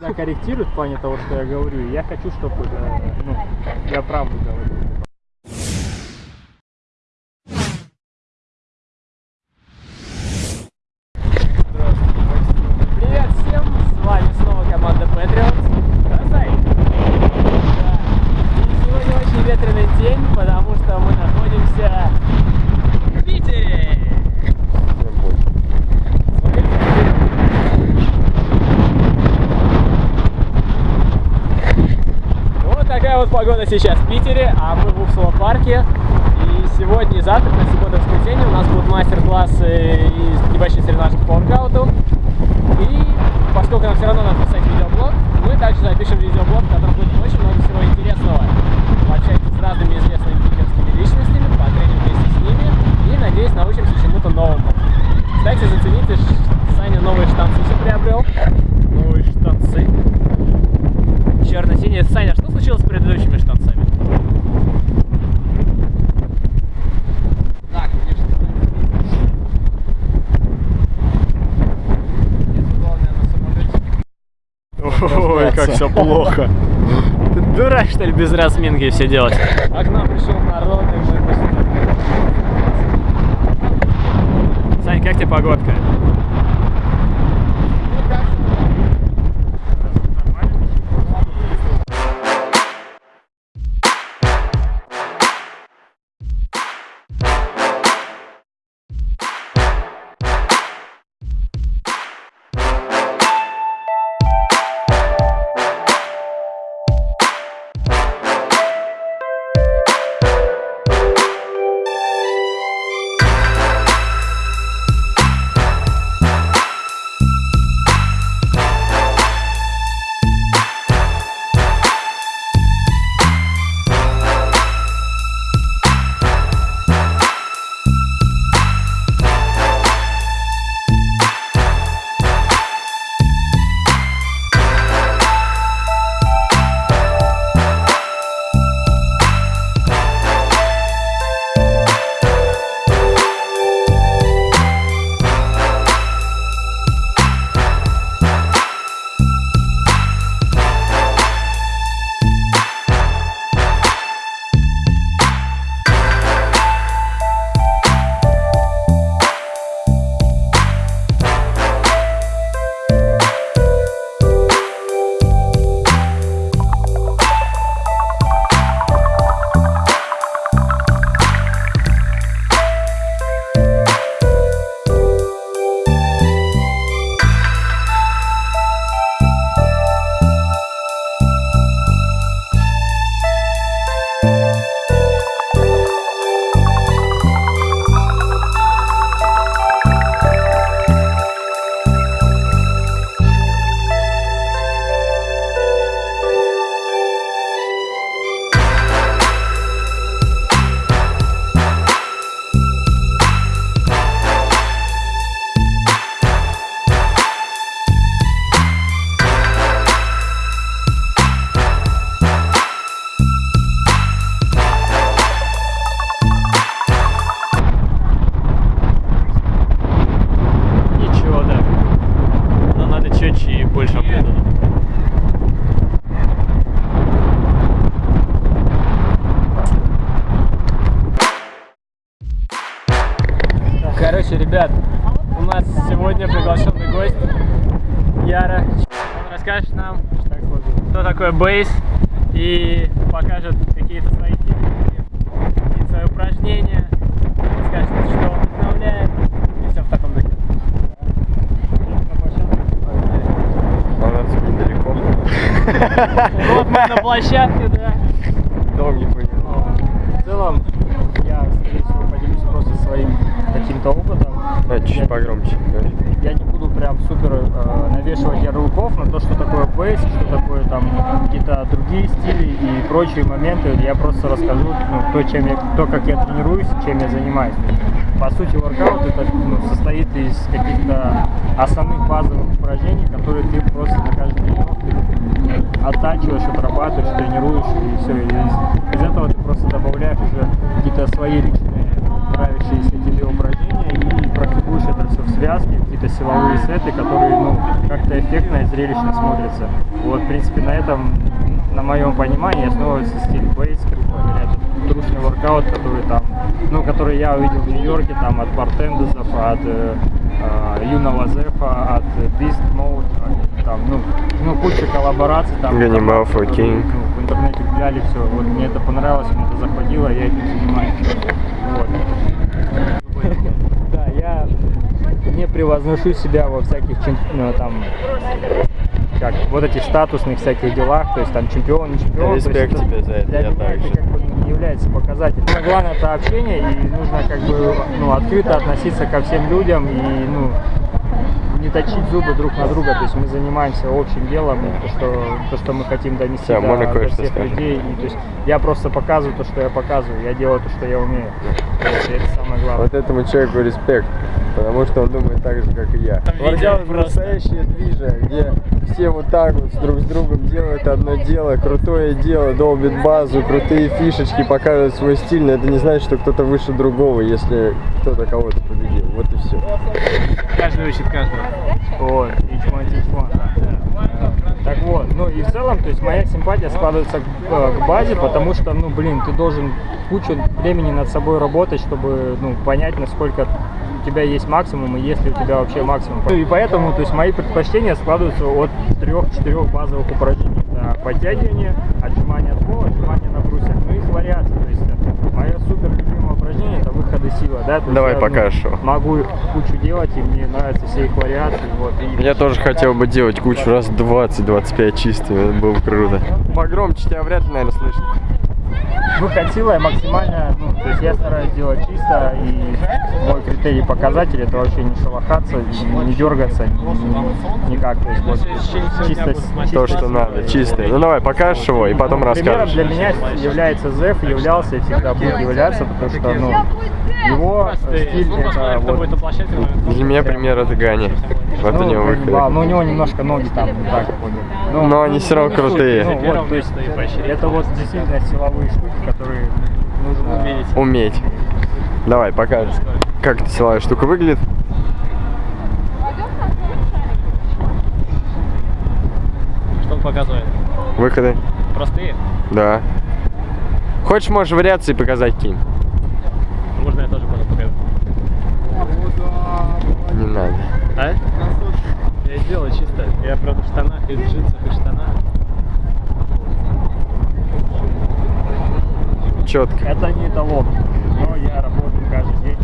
Да, корректирует в плане того, что я говорю. Я хочу, чтобы э, ну, я правду говорю. Привет всем! С вами снова команда Patriots. Красай! Да. И сегодня очень ветреный день, потому что мы находимся в Питере. Вот такая вот погода сейчас в Питере, а мы в Упсало парке. И сегодня и завтра, на субботу и воскресенье, у нас будут мастер-классы и небольшие соревнования по воркауту. И поскольку нам все равно надо писать видеоблог, мы также запишем видеоблог, в котором будет очень много всего интересного. Пообщаемся с разными известными питерскими личностями, потреним вместе с ними и, надеюсь, научимся чему-то новому. Кстати, зацените, ш- Саня новые штанцы все приобрел. Новые штанцы. Черно-синие. Саня, что случилось с предыдущими штанцами? Да, конечно. Нет, главное на самолете. Ой, как все плохо. Ты дурак, что ли, без разминки все делать? А к нам пришел народ, и мы. Сань, как тебе погодка? Яра. Он расскажет нам, что такое бейс и покажет какие-то свои техники, какие-то свои упражнения, скажет, что он вдохновляет и все в таком духе. Недалеко. Вот мы на площадке, да. Дом не понял. В целом, я, скорее всего, поделюсь просто своим каким-то опытом. Да, чуть погромче. Я не прям супер э, навешивать ярлыков на то, что такое бейс, что такое там какие-то другие стили и прочие моменты. Я просто расскажу ну, то, чем я, то, как я тренируюсь, чем я занимаюсь. По сути, воркаут это ну, состоит из каких-то основных базовых упражнений, которые ты просто на каждой тренировке оттачиваешь, отрабатываешь, тренируешь и все. И из, из этого ты просто добавляешь уже какие-то свои личные нравящиеся тебе упражнения и практикуешь это все в связке, какие-то силовые сеты, которые, ну, как-то эффектно и зрелищно смотрятся. Вот, в принципе, на этом, на моем понимании, основывается стиль бейс, грубо говоря, это трушный воркаут, который там, ну, который я увидел в Нью-Йорке, там, от Бартендезов, от э, э, Юного Зефа, от Beast Mode, там, ну, ну, куча коллабораций, там, Ганнибал, Фокин. ну, в интернете гуляли, все, вот, мне это понравилось, мне это захватило, я этим занимаюсь, вот. Да, я не превозношу себя во всяких ну, там как вот этих статусных всяких делах, то есть там чемпион, не чемпион. Респект тебе за это, Для я меня это как бы не является показателем. Самое главное это общение и нужно как бы ну, открыто относиться ко всем людям и ну не точить зубы друг на друга, то есть мы занимаемся общим делом, и то, что, то, что мы хотим донести Всё, до, можно до всех скажем? людей. И, то есть я просто показываю то, что я показываю, я делаю то, что я умею. Вот, это самое главное. Вот этому человеку респект, потому что он думает так же, как и я. Воркаут настоящее движение, где все вот так вот с друг с другом делают одно дело, крутое дело, долбит базу, крутые фишечки, показывают свой стиль, но это не значит, что кто-то выше другого, если кто-то кого-то победил. Вот и все. Каждый учит каждого. Вот, each one teach one. Так вот, ну и в целом, то есть моя симпатия складывается к, э, к базе, потому что, ну, блин, ты должен кучу времени над собой работать, чтобы, ну, понять, насколько у тебя есть максимум и есть ли у тебя вообще максимум. Ну и поэтому, то есть мои предпочтения складываются от трех-четырех базовых упражнений. Это подтягивание, отжимание от пола, отжимание на брусьях, ну и вариации. То есть э, мое супер любимое упражнение это выходы силы, да. то есть Давай я, ну, могу их кучу делать, и мне нравятся все их вариации. Вот, и Я тоже хотел бы делать кучу раз 20-25 чистыми, это было бы круто. Погромче тебя вряд ли, наверное, слышно. Выход силой максимально, ну, то есть я стараюсь делать чисто, и мой критерий показатель это вообще не шелохаться, не, не дергаться, ни- никак. То есть вот чисто, То, что надо, чистое. Ну давай, покажешь его и потом Примером расскажешь. для меня является Зев, являлся и всегда будет являться, потому что ну, его стиль Ну, это вот. Для меня пример это Гани. Вот у ну, него ганнибал, выход. но у него немножко ноги там не так ходят. Ну, Но они все равно ну, крутые. Ну, вот, то есть это вот действительно силовые штуки, которые нужно Уметь. Уметь. Давай, покажешь. Как силовая штука выглядит? Что он показывает? Выходы? Простые? Да. Хочешь, можешь вариации показать кинь? Можно я тоже буду показать. Не надо. А? Я сделал чисто. Я правда в штанах, и в джинсах, и в штанах. Четко. Это не эталон, но я работаю каждый день,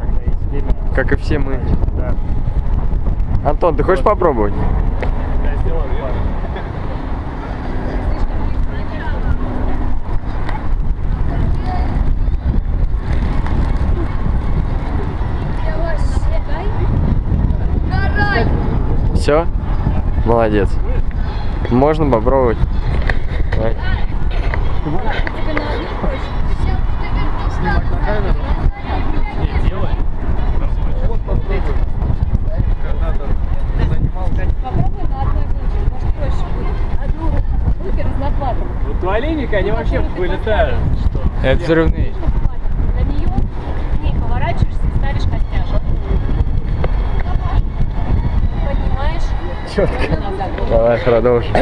когда есть время. Как и все мы. Да. Антон, ты хочешь попробовать? Я сделал пару. Все? Молодец. Можно попробовать. Давай. Не, делай. Попробуй на одной руке, может проще будет. Одну руки разноплатом. Вот у оленика они вообще вылетают. Что? Это взрывные. На нее не поворачиваешься и ставишь костяшку. Поднимаешь. Четко. Давай продолжим.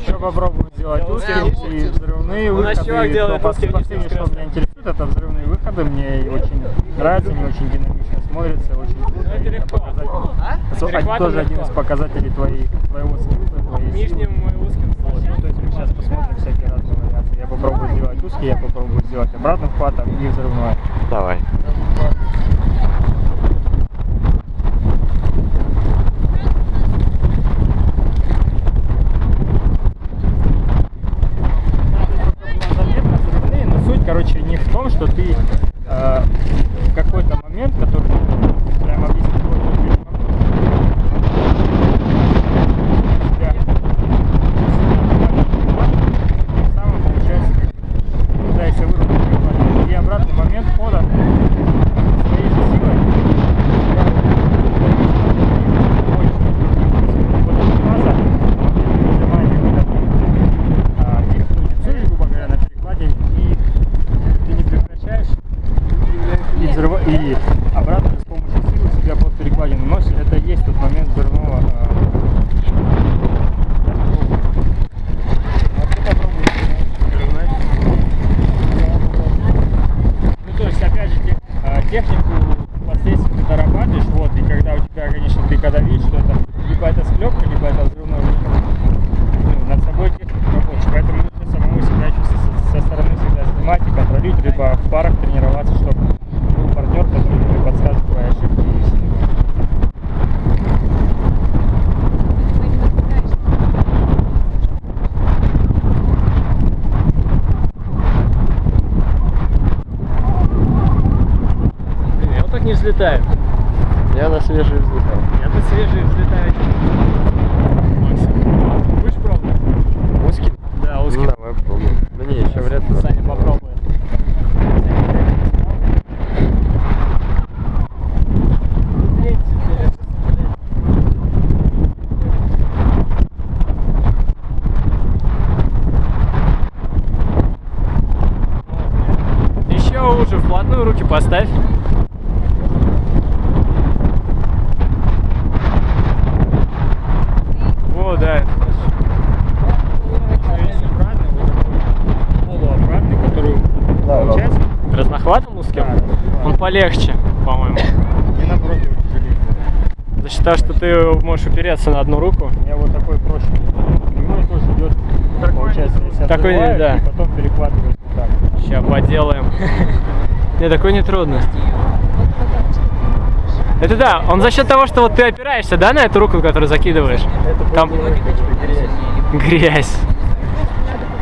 Еще попробую сделать узкие и взрывные У нас выходы. И делает что узкие, Последнее, что меня интересует, это взрывные выходы. Мне очень нравится, мне очень динамично смотрится, очень круто. Это легко. показатель- А? Тоже один легко. из показателей твоей, твоего скилла, твоей силы. Нижним и узким Вот, сложно. то есть мы сейчас посмотрим всякие разные вариации. Я попробую сделать узкий, я попробую сделать обратным хватом и взрывной. Давай. Abraço. Взлетаю. Я на свежий взлетал. Я на свежие взлетаю. Максим, будешь пробовать? Узкий? Да, Ну, узкий. давай попробуем. Да не, еще вряд ли. Саня попробует. Еще уже вплотную руки поставь. Во, да, это хорошо. Есть обратный, вот такой полуобратный, который Да, получается Размахватом узким? Да, да. Он полегче, по-моему. и тяжелее. За счет того, что ты можешь упереться на одну руку. У меня вот такой проще. Прямой тоже идет, получается, если Такой, открываю, да. и потом перехватываешь вот так. Сейчас поделаем. Не, такой не трудно. Это да, он за счет того, что вот ты опираешься, да, на эту руку, которую закидываешь? Это Там грязь. грязь.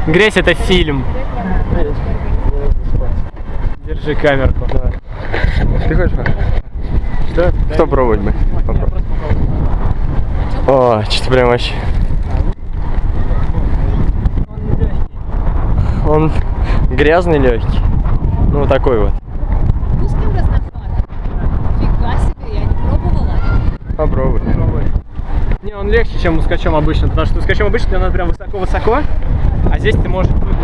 Грязь это фильм. Держи камерку. Ты хочешь? Что? Кто пробовать бы? О, что-то прям вообще. Он грязный легкий. Ну, такой вот. Узким разнохватом. Фига себе, я не пробовала. Попробуй. Не, он легче, чем ускачом обычно, потому что ускачом обычно тебе надо прям высоко-высоко, а здесь ты можешь выдавить.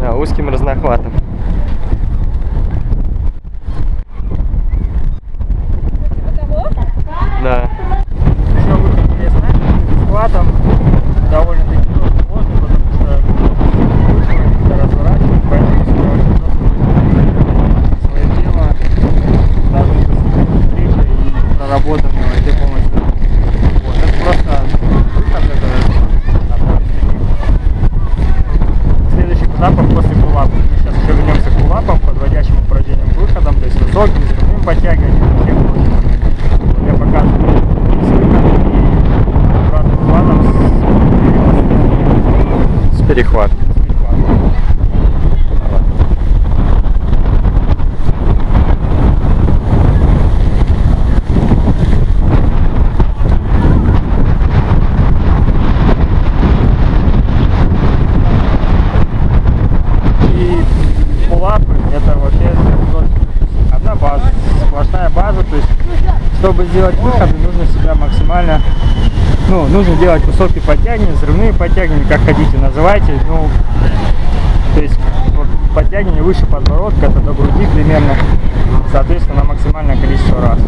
Да, узким разнохватом. Того? Да. Еще выход есть, знаешь, с хватом довольно-таки тоже сложно, потому что выше разворачивать, поэтому всегда очень просто свое тело должны достигать встречи и проработанного где полностью. Вот, это просто выход, это одно из таких следующих этапов после пулапа. Мы сейчас еще вернемся к пулапам, подводящим упражнениям выходом, то есть высоким, ступним подтягиванием, всем прочим моментам. Вот Я покажу с выходом и обратным хватом с С перехват. перехватом. И пулапы это вообще тоже одна база, сплошная база, то есть чтобы сделать выходы, нужно себя максимально, ну, нужно делать высокие подтягивания, взрывные подтягивания, как хотите называйте, ну, то есть вот подтягивание выше подбородка, это до груди примерно, соответственно, на максимальное количество раз.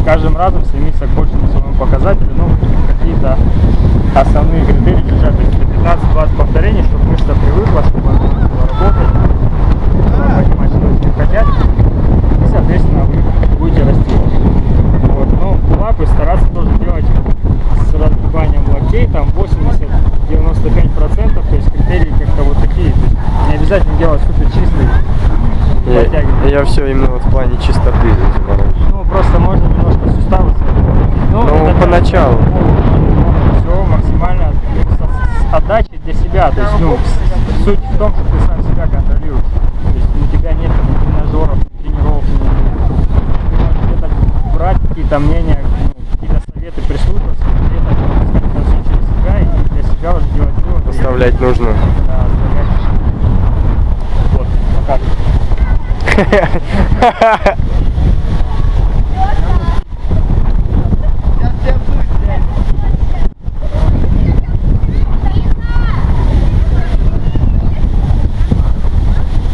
С каждым разом стремиться к большему своему показателю, ну, какие-то основные критерии держать, то есть это 15-20 повторений, чтобы мышца привыкла, чтобы она работать, чтобы понимать, что с ним хотят, и, соответственно, вы будете расти. Вот. Ну, лапы стараться тоже делать с разгибанием локтей, там 80-95%, то есть критерии как-то вот такие, то есть делать супер чистый подтягивание. Я, все именно вот в плане чистоты заморочен. Ну, просто можно немножко суставы свои. Ну, поначалу. Все максимально с, отдачей для себя. То есть, ну, суть в том, что ты сам себя контролируешь. То есть у тебя нет тренажеров, тренировок. ну, Ты можешь где-то брать какие-то мнения, ну, какие-то советы прислушиваться, где-то через себя и для себя уже делать выводы. Оставлять нужную. Да, оставлять.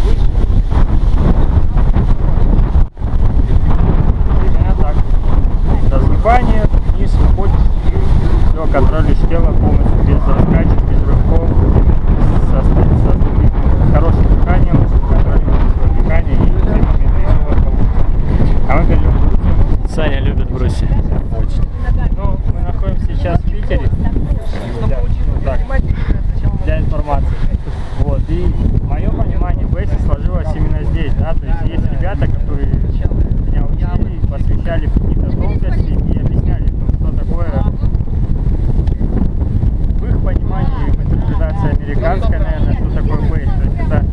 Вот, показывай. Именно так. Разгибание, вниз уходишь, все, контролируешь тело полностью, без раскачек, без рывков, со, со, с хорошим дыханием, контролируешь свое дыхание и все моменты, и все у вас получится. А мы перейдем к Грузии. Саня любит бруси. Ну, мы находимся сейчас в Питере. Для, ну, так, для информации. Вот, и мое понимание бейса сложилось именно здесь, да, то есть есть ребята, которые меня учили, посвящали в какие-то тонкости и объясняли, ну, что такое в их понимании, в интерпретации американской, наверное, что такое бейс. То есть это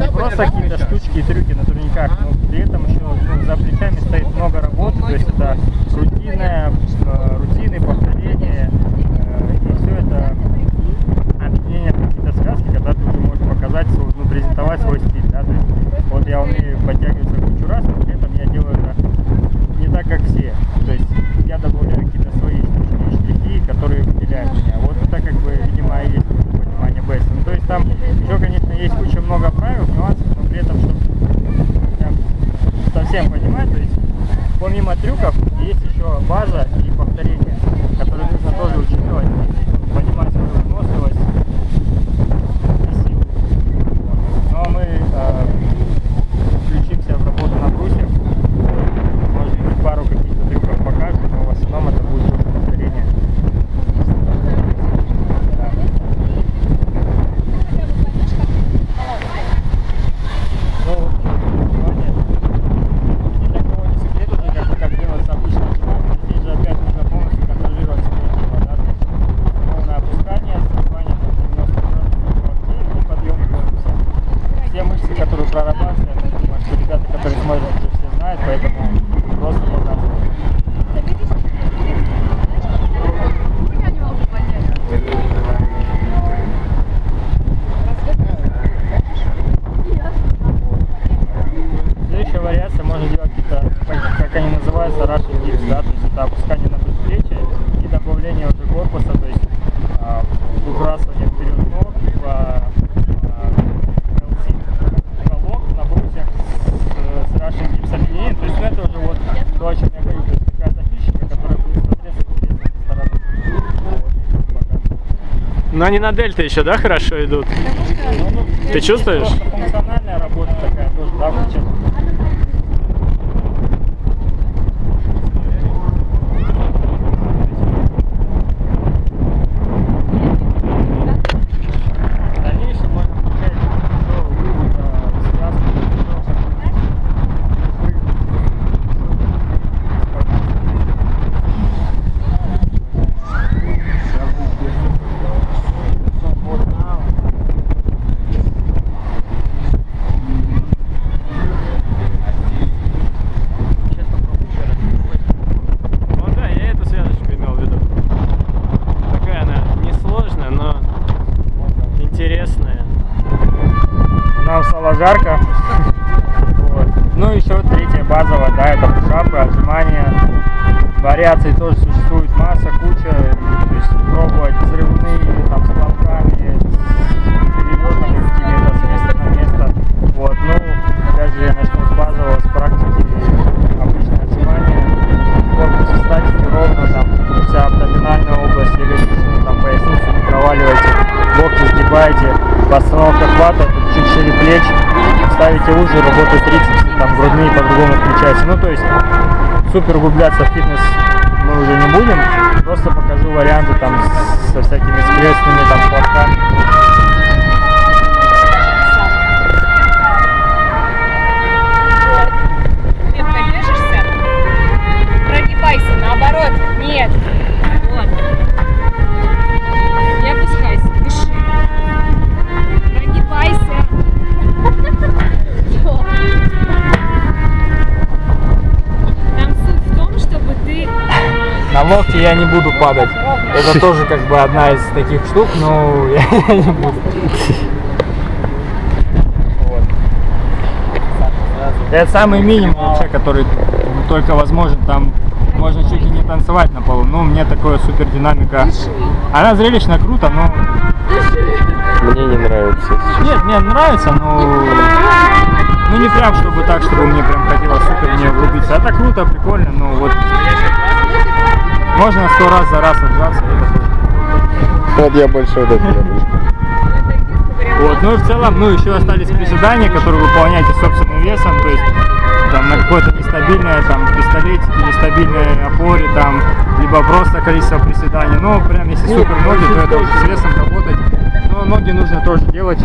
не просто какие-то штучки легкие трюки но при этом еще ну, за плечами стоит много работы, то есть это рутинная, э, рутины, повторения, э, и все это объединение в какие-то связки, когда ты уже можешь показать, свой, ну, презентовать свой стиль, да, то есть вот я умею подтягиваться кучу раз, но при этом я делаю это не так, как все, то есть я добавляю какие-то свои штучки и штрихи, которые выделяют меня, вот это как бы, видимо, и есть понимание бейса, ну, то есть там еще, конечно, есть куча много правил, нюансов, но при этом, чтобы прям совсем понимать, то есть помимо трюков есть еще база и повторение, которые нужно тоже учитывать, понимать свою выносливость и силу. Вот. Ну а мы э, включимся в работу на брусе, может быть пару каких-то трюков покажем, но в основном это будет только повторение. Да. Ну, внимание, ни для кого не секрет уже, как, бы, как делается обычно отжимание. Здесь же опять нужно полностью контролировать свое тело, да, то есть ровное опускание, сгибание под 90 градусов локтей и подъем корпуса. Все мышцы, которые прорабатывают, я думаю, что ребята, которые смотрят, уже все знают, поэтому просто показываю. Следующая вариация можно делать какие-то, как Russian dips, да, то есть это опускание на предплечье и добавление уже корпуса, то есть а, выбрасывание вперед ног, либо а, LC колок на брусьях с, с Russian dips объединение, то есть ну, это уже вот то, о чем я говорю, то есть какая-то фишечка, которая будет смотреться интересно со стороны. Но они на дельте еще, да, хорошо идут? Ну, ну, Ты чувствуешь? просто Функциональная работа такая тоже, да, включать. Нам Супер углубляться в фитнес падать. Это тоже как бы одна из таких штук, но я не буду. Это самый минимум вообще, который только возможен. Там можно чуть ли не танцевать на полу. Ну, мне такое супер динамика. Она зрелищно круто, но Мне не нравится. нет, мне нравится, но ну не прям чтобы так, чтобы мне прям хотелось супер в нее углубиться. Это круто, прикольно, но вот можно сто раз за раз отжаться, и это тоже. Вот я больше вот это. Вот, ну и в целом, ну еще остались приседания, которые выполняете собственным весом, то есть там на какой-то нестабильной там пистолете, нестабильной опоре, там, либо просто количество приседаний. Ну, прям если супер ноги, то это уже с весом работать. Но ноги нужно тоже делать.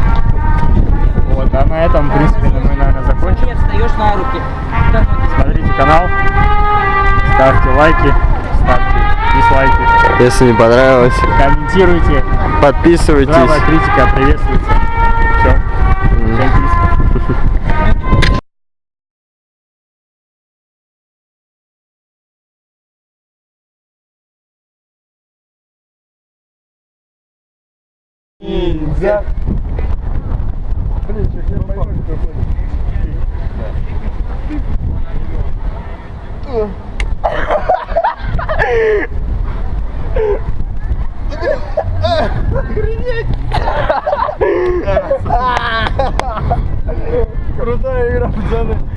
Вот, а на этом, в принципе, мы, наверное, закончим. встаешь на руки. Смотрите канал, ставьте лайки, если не понравилось, комментируйте, подписывайтесь. Здравая критика приветствуется. Все. Mm. Ниндзя.